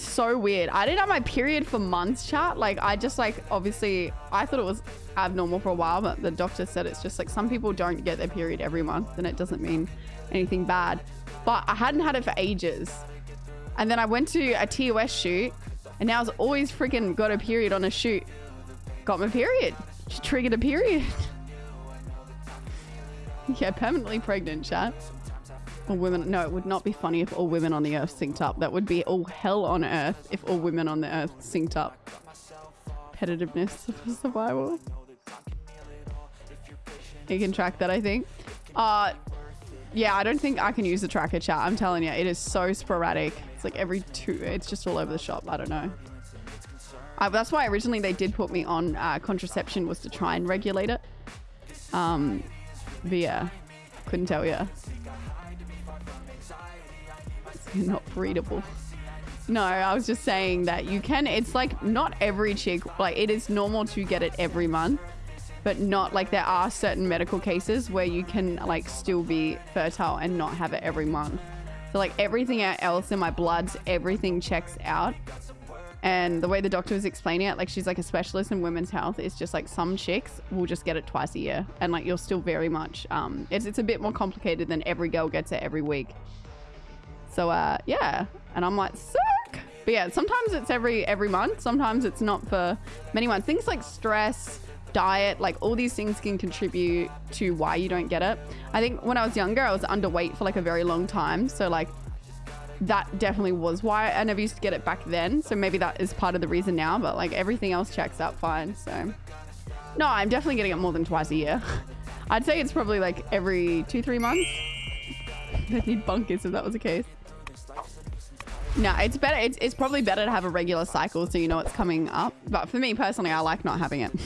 so weird. I didn't have my period for months, chat. Like, I just like, obviously, I thought it was abnormal for a while, but the doctor said it's just like some people don't get their period every month and it doesn't mean anything bad. But I hadn't had it for ages. And then I went to a TOS shoot and now I was always freaking got a period on a shoot. Got my period. She triggered a period. yeah, permanently pregnant, chat. All women. No, it would not be funny if all women on the earth synced up. That would be all hell on earth if all women on the earth synced up. Competitiveness for survival. You can track that, I think. Uh, yeah, I don't think I can use the tracker chat. I'm telling you, it is so sporadic. It's like every two, it's just all over the shop. I don't know. Uh, that's why originally they did put me on uh, contraception was to try and regulate it. Um, but yeah, couldn't tell you. It's not breedable. No, I was just saying that you can, it's like not every chick, like it is normal to get it every month, but not like there are certain medical cases where you can like still be fertile and not have it every month. So like everything else in my bloods, everything checks out. And the way the doctor was explaining it, like she's like a specialist in women's health. It's just like some chicks will just get it twice a year, and like you're still very much. Um, it's it's a bit more complicated than every girl gets it every week. So uh, yeah, and I'm like sick. But yeah, sometimes it's every every month. Sometimes it's not for many months. Things like stress, diet, like all these things can contribute to why you don't get it. I think when I was younger, I was underweight for like a very long time. So like that definitely was why I never used to get it back then. So maybe that is part of the reason now, but like everything else checks out fine. So no, I'm definitely getting it more than twice a year. I'd say it's probably like every two, three months. They'd need bunkers if that was the case. No, it's better. It's, it's probably better to have a regular cycle so you know it's coming up. But for me personally, I like not having it.